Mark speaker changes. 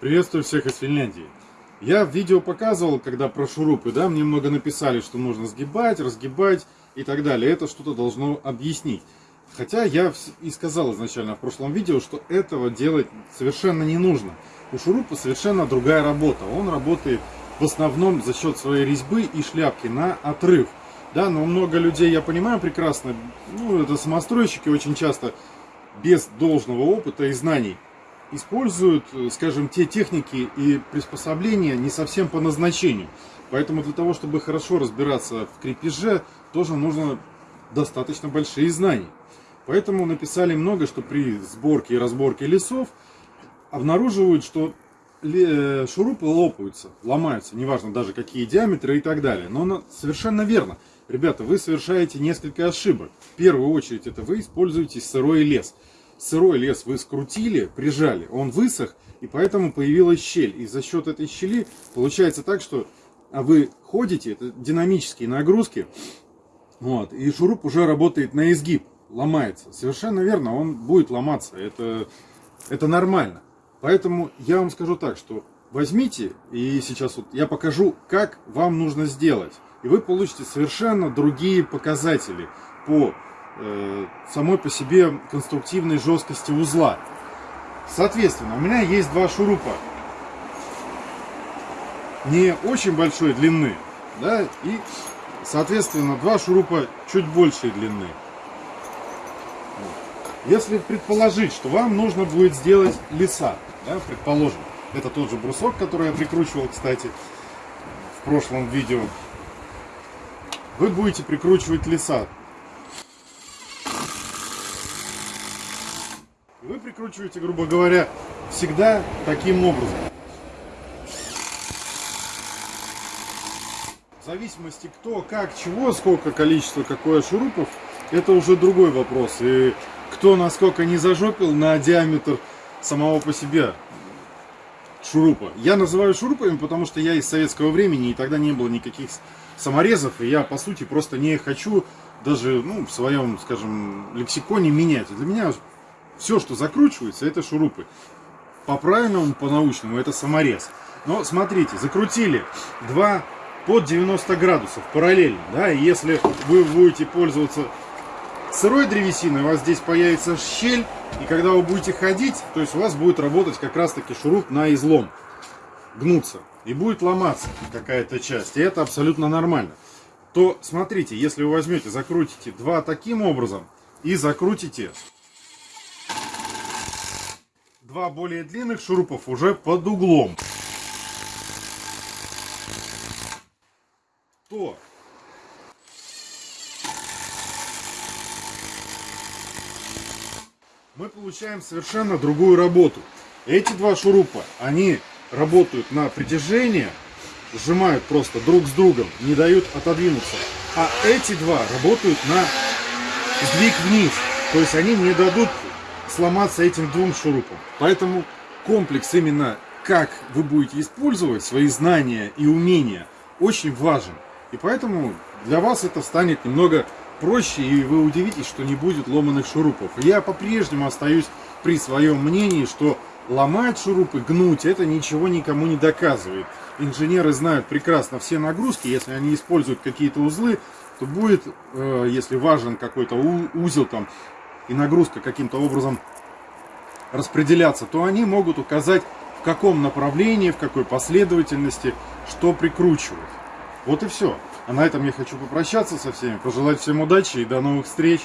Speaker 1: Приветствую всех из Финляндии. Я в видео показывал, когда про шурупы, да, мне много написали, что нужно сгибать, разгибать и так далее. Это что-то должно объяснить. Хотя я и сказал изначально в прошлом видео, что этого делать совершенно не нужно. У шурупа совершенно другая работа. Он работает в основном за счет своей резьбы и шляпки на отрыв. Да, но много людей, я понимаю прекрасно, ну, это самостройщики очень часто без должного опыта и знаний используют, э, скажем, те техники и приспособления не совсем по назначению. Поэтому для того, чтобы хорошо разбираться в крепеже, тоже нужно достаточно большие знания. Поэтому написали много, что при сборке и разборке лесов обнаруживают, что э, шурупы лопаются, ломаются, неважно даже какие диаметры и так далее. Но совершенно верно. Ребята, вы совершаете несколько ошибок. В первую очередь это вы используете сырой лес сырой лес вы скрутили, прижали, он высох, и поэтому появилась щель. И за счет этой щели получается так, что а вы ходите, это динамические нагрузки, вот, и шуруп уже работает на изгиб, ломается. Совершенно верно, он будет ломаться, это, это нормально. Поэтому я вам скажу так, что возьмите, и сейчас вот я покажу, как вам нужно сделать. И вы получите совершенно другие показатели по самой по себе конструктивной жесткости узла. Соответственно, у меня есть два шурупа не очень большой длины, да, и, соответственно, два шурупа чуть большей длины. Если предположить, что вам нужно будет сделать леса, да, предположим, это тот же брусок, который я прикручивал, кстати, в прошлом видео, вы будете прикручивать леса Вы прикручиваете, грубо говоря, всегда таким образом. В зависимости кто, как, чего, сколько количество, какое шурупов, это уже другой вопрос. И кто насколько не зажопил на диаметр самого по себе шурупа. Я называю шурупами, потому что я из советского времени, и тогда не было никаких саморезов, и я, по сути, просто не хочу даже ну, в своем, скажем, лексиконе менять. Для меня все, что закручивается, это шурупы. По правильному, по научному, это саморез. Но смотрите, закрутили два под 90 градусов параллельно. Да? И если вы будете пользоваться сырой древесиной, у вас здесь появится щель. И когда вы будете ходить, то есть у вас будет работать как раз таки шуруп на излом. Гнуться. И будет ломаться какая-то часть. И это абсолютно нормально. То смотрите, если вы возьмете, закрутите два таким образом и закрутите два более длинных шурупов уже под углом. То мы получаем совершенно другую работу. Эти два шурупа, они работают на притяжение, сжимают просто друг с другом, не дают отодвинуться. А эти два работают на сдвиг вниз. То есть они не дадут сломаться этим двум шурупам. Поэтому комплекс именно как вы будете использовать свои знания и умения очень важен. И поэтому для вас это станет немного проще, и вы удивитесь, что не будет ломаных шурупов. Я по-прежнему остаюсь при своем мнении, что ломать шурупы, гнуть, это ничего никому не доказывает. Инженеры знают прекрасно все нагрузки, если они используют какие-то узлы, то будет, э, если важен какой-то узел там, и нагрузка каким-то образом распределяться, то они могут указать, в каком направлении, в какой последовательности, что прикручивать. Вот и все. А на этом я хочу попрощаться со всеми, пожелать всем удачи и до новых встреч.